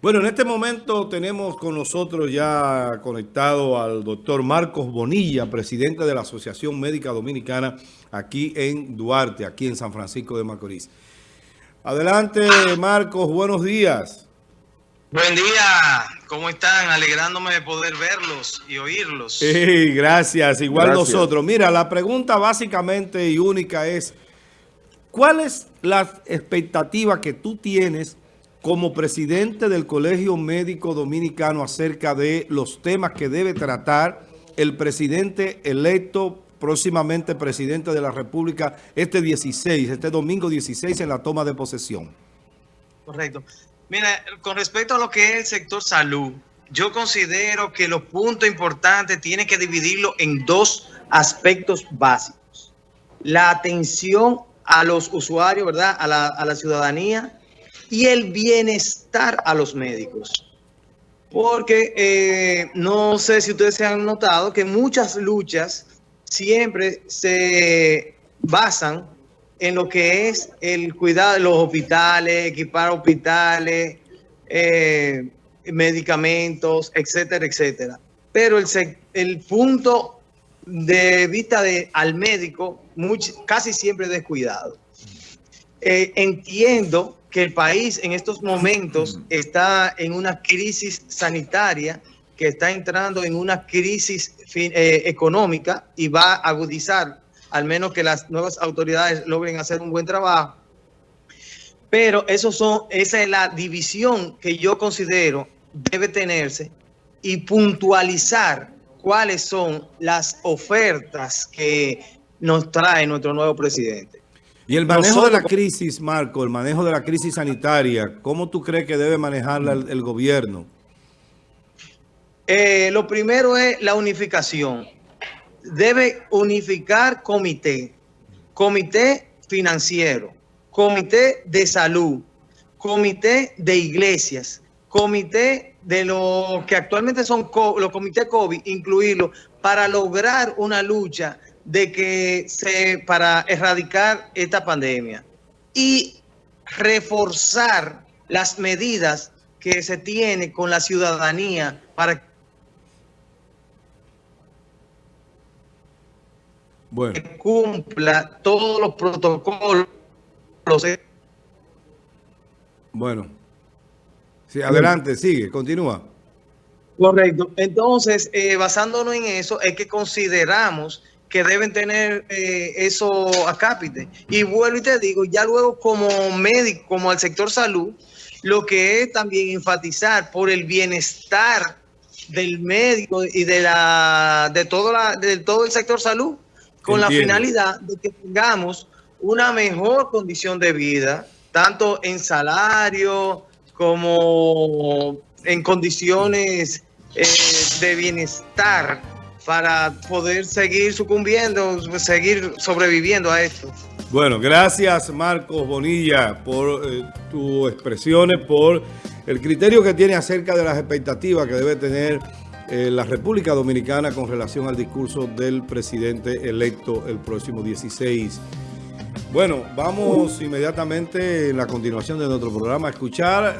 Bueno, en este momento tenemos con nosotros ya conectado al doctor Marcos Bonilla, presidente de la Asociación Médica Dominicana aquí en Duarte, aquí en San Francisco de Macorís. Adelante, Marcos, buenos días. Buen día, ¿cómo están? Alegrándome de poder verlos y oírlos. Sí, gracias, igual nosotros. Mira, la pregunta básicamente y única es, ¿cuál es la expectativa que tú tienes como presidente del Colegio Médico Dominicano acerca de los temas que debe tratar el presidente electo, próximamente presidente de la República, este 16, este domingo 16 en la toma de posesión. Correcto. Mira, con respecto a lo que es el sector salud, yo considero que los puntos importantes tienen que dividirlo en dos aspectos básicos. La atención a los usuarios, ¿verdad? A la, a la ciudadanía y el bienestar a los médicos. Porque eh, no sé si ustedes se han notado que muchas luchas siempre se basan en lo que es el cuidado de los hospitales, equipar hospitales, eh, medicamentos, etcétera, etcétera. Pero el, el punto de vista de, al médico casi siempre descuidado. Eh, entiendo que el país en estos momentos está en una crisis sanitaria, que está entrando en una crisis eh, económica y va a agudizar, al menos que las nuevas autoridades logren hacer un buen trabajo. Pero eso son, esa es la división que yo considero debe tenerse y puntualizar cuáles son las ofertas que nos trae nuestro nuevo presidente. Y el manejo de la crisis, Marco, el manejo de la crisis sanitaria, ¿cómo tú crees que debe manejarla el, gobierno? Eh, lo primero es la unificación. Debe unificar comité, comité financiero, comité de salud, comité de iglesias, comité de lo que actualmente son los comités COVID, incluirlo para lograr una lucha de que se para erradicar esta pandemia y reforzar las medidas que se tiene con la ciudadanía para que cumpla todos los protocolos. Bueno, sí, adelante, sigue, continúa. Correcto. Entonces, eh, basándonos en eso, es que consideramos que deben tener eh, eso a cápite. Y vuelvo y te digo, ya luego como médico, como al sector salud, lo que es también enfatizar por el bienestar del médico y de la de todo la de todo el sector salud con la finalidad de que tengamos una mejor condición de vida tanto en salario como en condiciones eh, de bienestar para poder seguir sucumbiendo, seguir sobreviviendo a esto. Bueno, gracias Marcos Bonilla por eh, tus expresiones, por el criterio que tiene acerca de las expectativas que debe tener eh, la República Dominicana con relación al discurso del presidente electo el próximo 16. Bueno, vamos inmediatamente en la continuación de nuestro programa a escuchar...